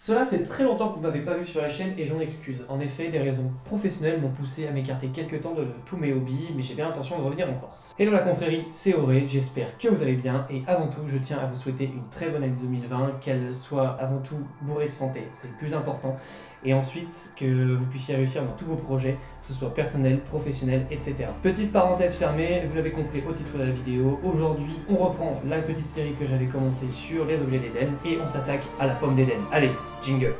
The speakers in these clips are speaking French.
Cela fait très longtemps que vous m'avez pas vu sur la chaîne et j'en excuse. En effet, des raisons professionnelles m'ont poussé à m'écarter quelques temps de tous mes hobbies, mais j'ai bien l'intention de revenir en force. Hello la confrérie, c'est Auré, j'espère que vous allez bien et avant tout, je tiens à vous souhaiter une très bonne année 2020, qu'elle soit avant tout bourrée de santé, c'est le plus important, et ensuite que vous puissiez réussir dans tous vos projets, que ce soit personnel, professionnel, etc. Petite parenthèse fermée, vous l'avez compris au titre de la vidéo, aujourd'hui on reprend la petite série que j'avais commencée sur les objets d'Eden et on s'attaque à la pomme d'Eden. Allez, jingle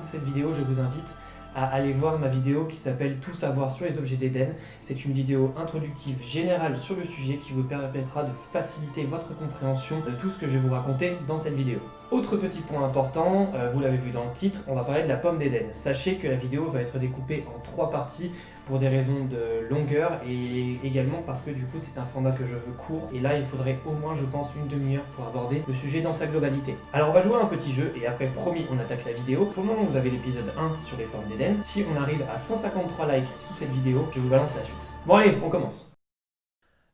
cette vidéo, je vous invite à aller voir ma vidéo qui s'appelle Tout savoir sur les objets d'Eden. C'est une vidéo introductive générale sur le sujet qui vous permettra de faciliter votre compréhension de tout ce que je vais vous raconter dans cette vidéo. Autre petit point important, euh, vous l'avez vu dans le titre, on va parler de la pomme d'Eden. Sachez que la vidéo va être découpée en trois parties pour des raisons de longueur et également parce que du coup c'est un format que je veux court et là il faudrait au moins je pense une demi-heure pour aborder le sujet dans sa globalité. Alors on va jouer à un petit jeu et après promis on attaque la vidéo. Pour le moment vous avez l'épisode 1 sur les pommes d'Eden. Si on arrive à 153 likes sous cette vidéo, je vous balance la suite. Bon allez, on commence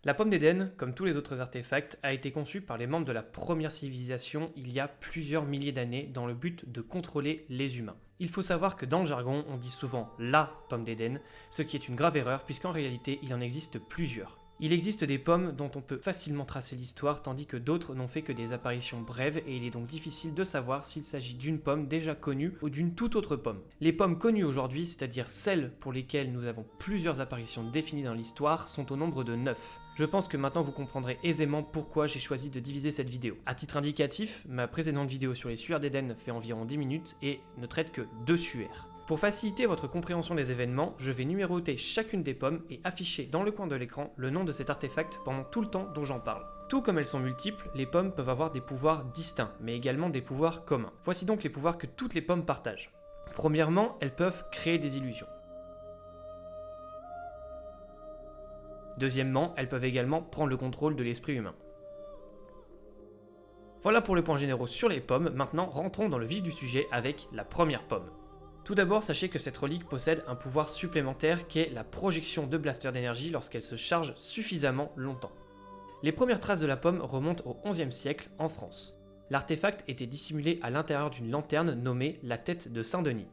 la pomme d'Éden, comme tous les autres artefacts, a été conçue par les membres de la première civilisation il y a plusieurs milliers d'années dans le but de contrôler les humains. Il faut savoir que dans le jargon, on dit souvent la pomme d'Éden, ce qui est une grave erreur puisqu'en réalité, il en existe plusieurs. Il existe des pommes dont on peut facilement tracer l'histoire tandis que d'autres n'ont fait que des apparitions brèves et il est donc difficile de savoir s'il s'agit d'une pomme déjà connue ou d'une toute autre pomme. Les pommes connues aujourd'hui, c'est-à-dire celles pour lesquelles nous avons plusieurs apparitions définies dans l'histoire, sont au nombre de 9. Je pense que maintenant vous comprendrez aisément pourquoi j'ai choisi de diviser cette vidéo. A titre indicatif, ma précédente vidéo sur les suaires d'Eden fait environ 10 minutes et ne traite que deux suaires. Pour faciliter votre compréhension des événements, je vais numéroter chacune des pommes et afficher dans le coin de l'écran le nom de cet artefact pendant tout le temps dont j'en parle. Tout comme elles sont multiples, les pommes peuvent avoir des pouvoirs distincts, mais également des pouvoirs communs. Voici donc les pouvoirs que toutes les pommes partagent. Premièrement, elles peuvent créer des illusions. Deuxièmement, elles peuvent également prendre le contrôle de l'esprit humain. Voilà pour les points généraux sur les pommes, maintenant rentrons dans le vif du sujet avec la première pomme. Tout d'abord, sachez que cette relique possède un pouvoir supplémentaire qui est la projection de blaster d'énergie lorsqu'elle se charge suffisamment longtemps. Les premières traces de la pomme remontent au XIe siècle en France. L'artefact était dissimulé à l'intérieur d'une lanterne nommée la tête de Saint-Denis.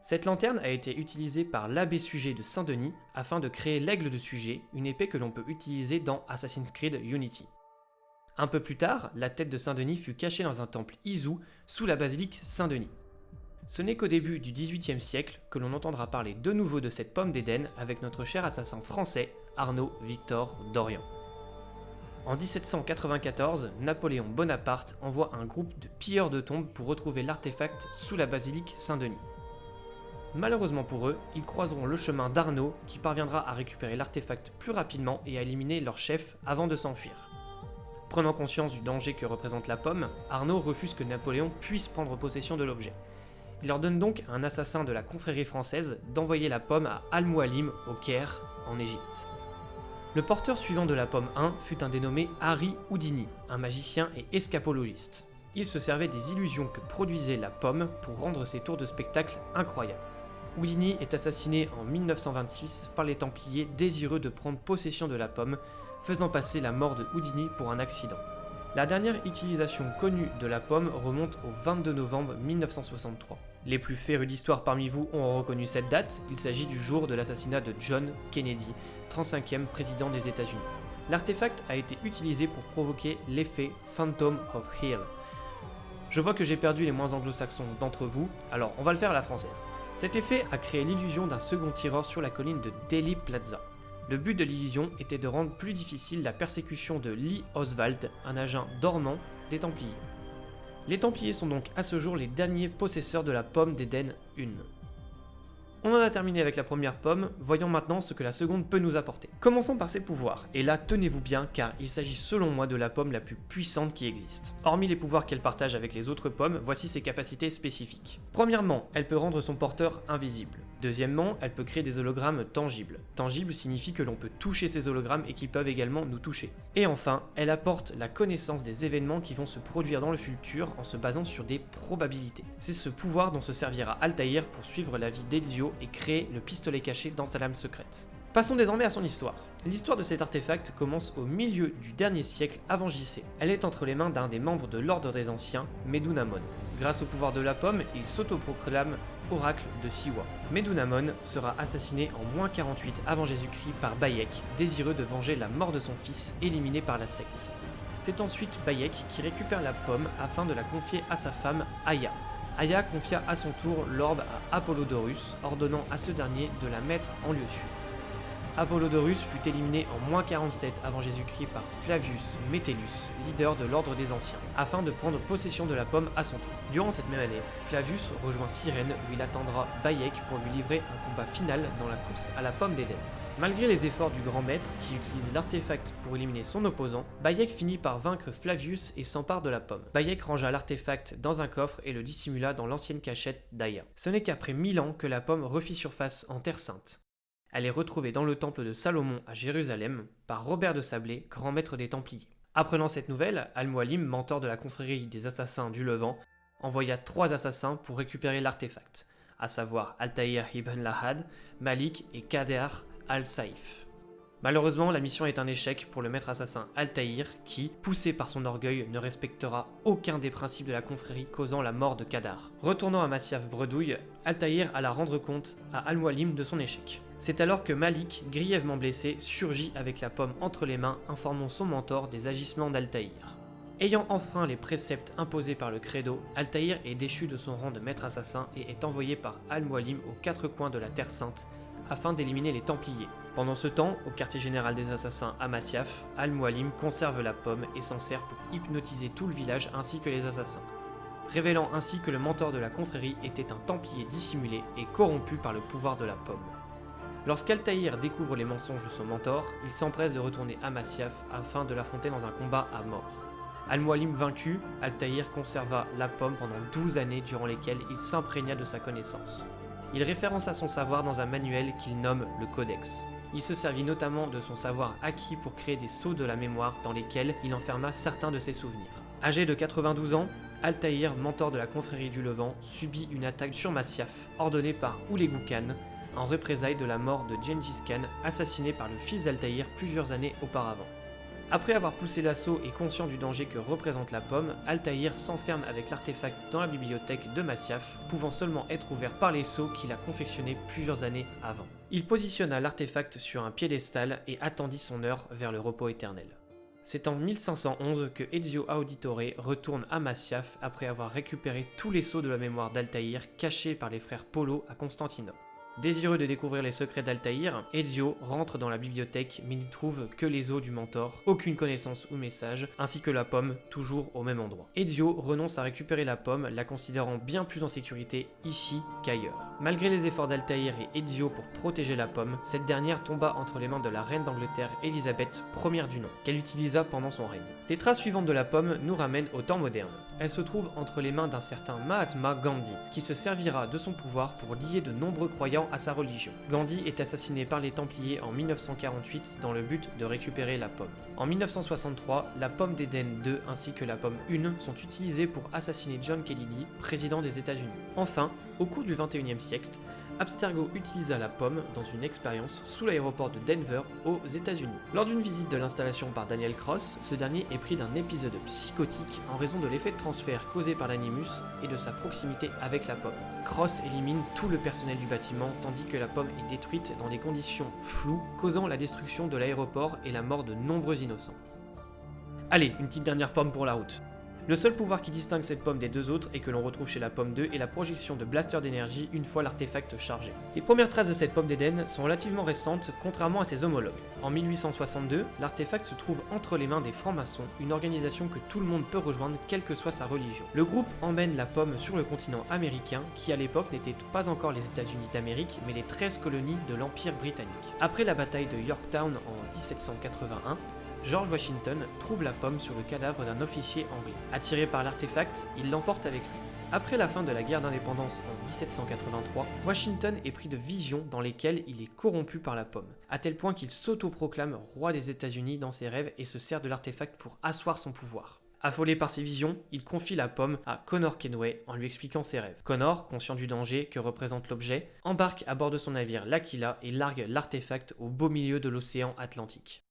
Cette lanterne a été utilisée par l'abbé Sujet de Saint-Denis afin de créer l'aigle de Sujet, une épée que l'on peut utiliser dans Assassin's Creed Unity. Un peu plus tard, la tête de Saint-Denis fut cachée dans un temple Izu sous la basilique Saint-Denis. Ce n'est qu'au début du XVIIIe siècle que l'on entendra parler de nouveau de cette pomme d'Éden avec notre cher assassin français Arnaud Victor Dorian. En 1794, Napoléon Bonaparte envoie un groupe de pilleurs de tombes pour retrouver l'artefact sous la basilique Saint-Denis. Malheureusement pour eux, ils croiseront le chemin d'Arnaud qui parviendra à récupérer l'artefact plus rapidement et à éliminer leur chef avant de s'enfuir. Prenant conscience du danger que représente la pomme, Arnaud refuse que Napoléon puisse prendre possession de l'objet. Il ordonne donc à un assassin de la confrérie française d'envoyer la pomme à Al-Mualim au Caire, en Égypte. Le porteur suivant de la pomme 1 fut un dénommé Harry Houdini, un magicien et escapologiste. Il se servait des illusions que produisait la pomme pour rendre ses tours de spectacle incroyables. Houdini est assassiné en 1926 par les Templiers désireux de prendre possession de la pomme, faisant passer la mort de Houdini pour un accident. La dernière utilisation connue de la pomme remonte au 22 novembre 1963. Les plus férus d'histoire parmi vous ont reconnu cette date, il s'agit du jour de l'assassinat de John Kennedy, 35e président des États-Unis. L'artefact a été utilisé pour provoquer l'effet Phantom of Hill. Je vois que j'ai perdu les moins anglo-saxons d'entre vous, alors on va le faire à la française. Cet effet a créé l'illusion d'un second tireur sur la colline de Delhi Plaza. Le but de l'illusion était de rendre plus difficile la persécution de Lee Oswald, un agent dormant des Templiers. Les Templiers sont donc à ce jour les derniers possesseurs de la pomme d'Éden 1. On en a terminé avec la première pomme, voyons maintenant ce que la seconde peut nous apporter. Commençons par ses pouvoirs, et là tenez-vous bien car il s'agit selon moi de la pomme la plus puissante qui existe. Hormis les pouvoirs qu'elle partage avec les autres pommes, voici ses capacités spécifiques. Premièrement, elle peut rendre son porteur invisible. Deuxièmement, elle peut créer des hologrammes tangibles. Tangible signifie que l'on peut toucher ces hologrammes et qu'ils peuvent également nous toucher. Et enfin, elle apporte la connaissance des événements qui vont se produire dans le futur en se basant sur des probabilités. C'est ce pouvoir dont se servira Altaïr pour suivre la vie d'Ezio et créer le pistolet caché dans sa lame secrète. Passons désormais à son histoire. L'histoire de cet artefact commence au milieu du dernier siècle avant JC. Elle est entre les mains d'un des membres de l'Ordre des Anciens, Medunamon. Grâce au pouvoir de la pomme, il s'autoproclame oracle de Siwa. Medunamon sera assassiné en moins 48 avant Jésus-Christ par Bayek, désireux de venger la mort de son fils éliminé par la secte. C'est ensuite Bayek qui récupère la pomme afin de la confier à sa femme Aya, Aya confia à son tour l'orbe à Apollodorus, ordonnant à ce dernier de la mettre en lieu sûr. Apollodorus fut éliminé en moins 47 avant Jésus-Christ par Flavius Metellus, leader de l'ordre des anciens, afin de prendre possession de la pomme à son tour. Durant cette même année, Flavius rejoint Cyrène où il attendra Bayek pour lui livrer un combat final dans la course à la pomme d'Éden. Malgré les efforts du grand maître qui utilise l'artefact pour éliminer son opposant, Bayek finit par vaincre Flavius et s'empare de la pomme. Bayek rangea l'artefact dans un coffre et le dissimula dans l'ancienne cachette d'Aya. Ce n'est qu'après mille ans que la pomme refit surface en Terre Sainte. Elle est retrouvée dans le temple de Salomon à Jérusalem par Robert de Sablé, grand maître des Templiers. Apprenant cette nouvelle, Al-Mualim, mentor de la confrérie des assassins du Levant, envoya trois assassins pour récupérer l'artefact, à savoir Altaïr ibn Lahad, Malik et Kader Al-Saïf. Malheureusement, la mission est un échec pour le maître assassin Altaïr qui, poussé par son orgueil, ne respectera aucun des principes de la confrérie causant la mort de Kadar. Retournant à Massiaf Bredouille, Altaïr alla rendre compte à Al-Mualim de son échec. C'est alors que Malik, grièvement blessé, surgit avec la pomme entre les mains, informant son mentor des agissements d'Altaïr. Ayant enfreint les préceptes imposés par le credo, Altaïr est déchu de son rang de maître assassin et est envoyé par Al-Mualim aux quatre coins de la Terre Sainte afin d'éliminer les Templiers. Pendant ce temps, au quartier général des assassins à Masyaf, Al-Mualim conserve la pomme et s'en sert pour hypnotiser tout le village ainsi que les assassins, révélant ainsi que le mentor de la confrérie était un Templier dissimulé et corrompu par le pouvoir de la pomme. Lorsqu'Altaïr découvre les mensonges de son mentor, il s'empresse de retourner à Masyaf afin de l'affronter dans un combat à mort. Al-Mualim vaincu, Altaïr conserva la pomme pendant 12 années durant lesquelles il s'imprégna de sa connaissance. Il référence à son savoir dans un manuel qu'il nomme le Codex. Il se servit notamment de son savoir acquis pour créer des sceaux de la mémoire dans lesquels il enferma certains de ses souvenirs. Âgé de 92 ans, Altaïr, mentor de la confrérie du Levant, subit une attaque sur Masyaf, ordonnée par Oulegu Khan, en représailles de la mort de Gengis Khan, assassiné par le fils d'Altaïr plusieurs années auparavant. Après avoir poussé l'assaut et conscient du danger que représente la pomme, Altaïr s'enferme avec l'artefact dans la bibliothèque de Masyaf, pouvant seulement être ouvert par les sceaux qu'il a confectionnés plusieurs années avant. Il positionna l'artefact sur un piédestal et attendit son heure vers le repos éternel. C'est en 1511 que Ezio Auditore retourne à Masyaf après avoir récupéré tous les sceaux de la mémoire d'Altaïr cachés par les frères Polo à Constantinople. Désireux de découvrir les secrets d'Altaïr, Ezio rentre dans la bibliothèque mais n'y trouve que les os du mentor, aucune connaissance ou message, ainsi que la pomme, toujours au même endroit. Ezio renonce à récupérer la pomme, la considérant bien plus en sécurité ici qu'ailleurs. Malgré les efforts d'Altaïr et Ezio pour protéger la pomme, cette dernière tomba entre les mains de la reine d'Angleterre Elisabeth, première du nom, qu'elle utilisa pendant son règne. Les traces suivantes de la pomme nous ramènent au temps moderne. Elle se trouve entre les mains d'un certain Mahatma Gandhi, qui se servira de son pouvoir pour lier de nombreux croyants à sa religion. Gandhi est assassiné par les Templiers en 1948 dans le but de récupérer la pomme. En 1963, la pomme d'Éden 2 ainsi que la pomme 1 sont utilisées pour assassiner John Kennedy, président des États-Unis. Enfin, au cours du 21e siècle, Abstergo utilisa la pomme dans une expérience sous l'aéroport de Denver aux États-Unis. Lors d'une visite de l'installation par Daniel Cross, ce dernier est pris d'un épisode psychotique en raison de l'effet de transfert causé par l'animus et de sa proximité avec la pomme. Cross élimine tout le personnel du bâtiment tandis que la pomme est détruite dans des conditions floues, causant la destruction de l'aéroport et la mort de nombreux innocents. Allez, une petite dernière pomme pour la route. Le seul pouvoir qui distingue cette pomme des deux autres et que l'on retrouve chez la pomme 2 est la projection de blaster d'énergie une fois l'artefact chargé. Les premières traces de cette pomme d'Éden sont relativement récentes contrairement à ses homologues. En 1862, l'artefact se trouve entre les mains des francs-maçons, une organisation que tout le monde peut rejoindre quelle que soit sa religion. Le groupe emmène la pomme sur le continent américain qui à l'époque n'était pas encore les États-Unis d'Amérique mais les 13 colonies de l'Empire britannique. Après la bataille de Yorktown en 1781, George Washington trouve la pomme sur le cadavre d'un officier anglais. Attiré par l'artefact, il l'emporte avec lui. Après la fin de la guerre d'indépendance en 1783, Washington est pris de visions dans lesquelles il est corrompu par la pomme, à tel point qu'il s'autoproclame roi des États-Unis dans ses rêves et se sert de l'artefact pour asseoir son pouvoir. Affolé par ses visions, il confie la pomme à Connor Kenway en lui expliquant ses rêves. Connor, conscient du danger que représente l'objet, embarque à bord de son navire l'Aquila et largue l'artefact au beau milieu de l'océan Atlantique.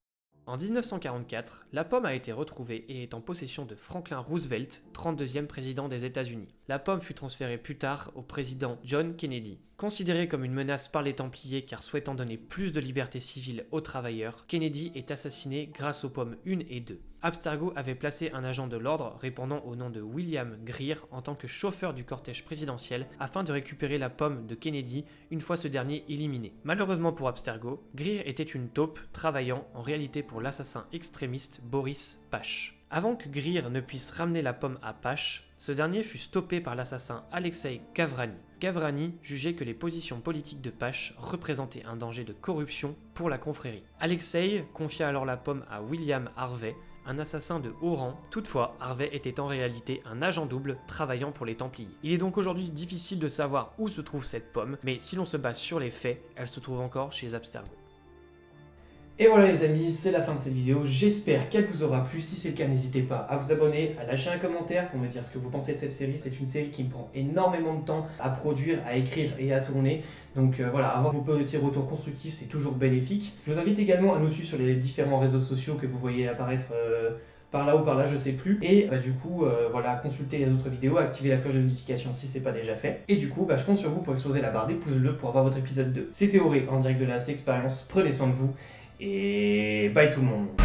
En 1944, la pomme a été retrouvée et est en possession de Franklin Roosevelt, 32e président des États-Unis. La pomme fut transférée plus tard au président John Kennedy. Considéré comme une menace par les Templiers car souhaitant donner plus de liberté civile aux travailleurs, Kennedy est assassiné grâce aux pommes 1 et 2. Abstergo avait placé un agent de l'ordre répondant au nom de William Greer en tant que chauffeur du cortège présidentiel afin de récupérer la pomme de Kennedy une fois ce dernier éliminé. Malheureusement pour Abstergo, Greer était une taupe travaillant en réalité pour l'assassin extrémiste Boris Pache. Avant que Greer ne puisse ramener la pomme à Pache, ce dernier fut stoppé par l'assassin Alexei Gavrani. Gavrani jugeait que les positions politiques de Pache représentaient un danger de corruption pour la confrérie. Alexei confia alors la pomme à William Harvey, un assassin de haut rang. Toutefois, Harvey était en réalité un agent double travaillant pour les Templiers. Il est donc aujourd'hui difficile de savoir où se trouve cette pomme, mais si l'on se base sur les faits, elle se trouve encore chez Abstergo. Et voilà les amis, c'est la fin de cette vidéo. J'espère qu'elle vous aura plu. Si c'est le cas, n'hésitez pas à vous abonner, à lâcher un commentaire pour me dire ce que vous pensez de cette série. C'est une série qui me prend énormément de temps à produire, à écrire et à tourner. Donc euh, voilà, avoir vos petits retours constructifs, c'est toujours bénéfique. Je vous invite également à nous suivre sur les différents réseaux sociaux que vous voyez apparaître euh, par là ou par là, je sais plus. Et bah, du coup, euh, voilà, consulter les autres vidéos, activer la cloche de notification si c'est pas déjà fait. Et du coup, bah, je compte sur vous pour exploser la barre des pouces bleus pour avoir votre épisode 2. C'était Auré en direct de la C Expérience. Prenez soin de vous et bye tout le monde